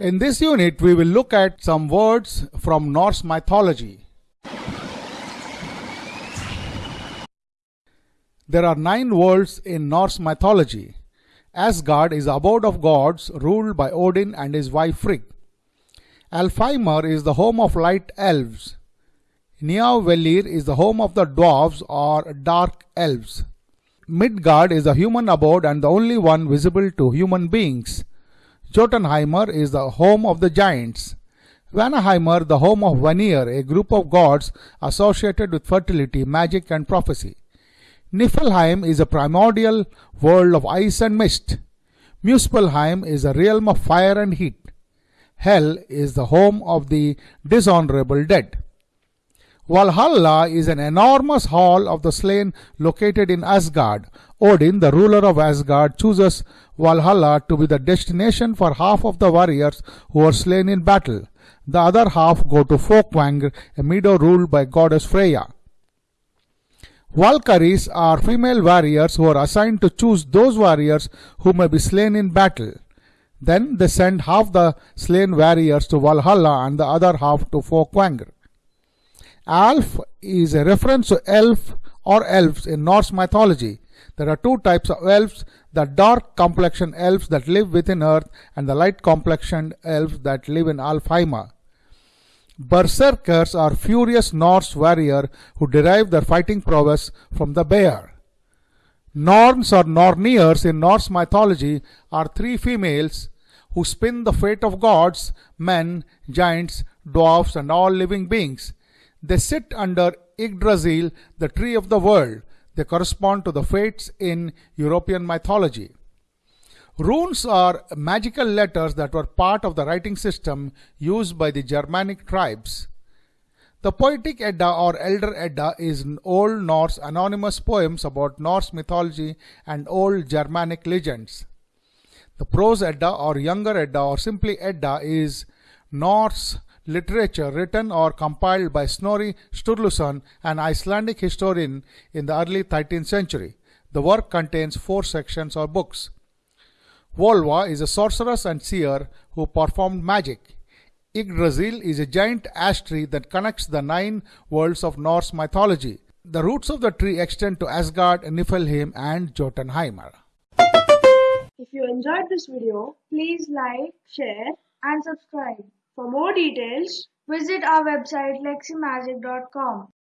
In this unit, we will look at some words from Norse mythology. There are nine worlds in Norse mythology. Asgard is abode of gods ruled by Odin and his wife Frigg. Alfheimr is the home of light elves. Nidavellir is the home of the dwarves or dark elves. Midgard is the human abode and the only one visible to human beings. Jotunheimr is the home of the giants. Vanaheimr, the home of Vanir, a group of gods associated with fertility, magic, and prophecy. Niflheim is a primordial world of ice and mist. Muspelheim is a realm of fire and heat. Hel is the home of the dishonorable dead. Valhalla is an enormous hall of the slain located in Asgard. Odin, the ruler of Asgard, chooses Valhalla to be the destination for half of the warriors who are slain in battle. The other half go to Folkvangr, a meadow ruled by goddess Freya. Valkyries are female warriors who are assigned to choose those warriors who may be slain in battle. Then they send half the slain warriors to Valhalla and the other half to Folkvangr. Alf is a reference to elf or elves in Norse mythology. There are two types of elves the dark complexioned elves that live within earth and the light complexioned elves that live in Alfheimr. Berserkers are furious Norse warriors who derive their fighting prowess from the bear. Norns or Norniers in Norse mythology are three females who spin the fate of gods, men, giants, dwarfs, and all living beings. They sit under Yggdrasil, the tree of the world. They correspond to the fates in European mythology. Runes are magical letters that were part of the writing system used by the Germanic tribes. The Poetic Edda or Elder Edda is Old Norse anonymous poems about Norse mythology and old Germanic legends. The Prose Edda or Younger Edda or simply Edda is Norse literature written or compiled by Snorri Sturluson, an Icelandic historian in the early 13th century. The work contains four sections or books. Volva is a sorceress and seer who performed magic. Yggdrasil is a giant ash tree that connects the nine worlds of Norse mythology. The roots of the tree extend to Asgard, Niflheim, and Jotunheimr. If you enjoyed this video, please like, share and subscribe. For more details, visit our website leximagic.com.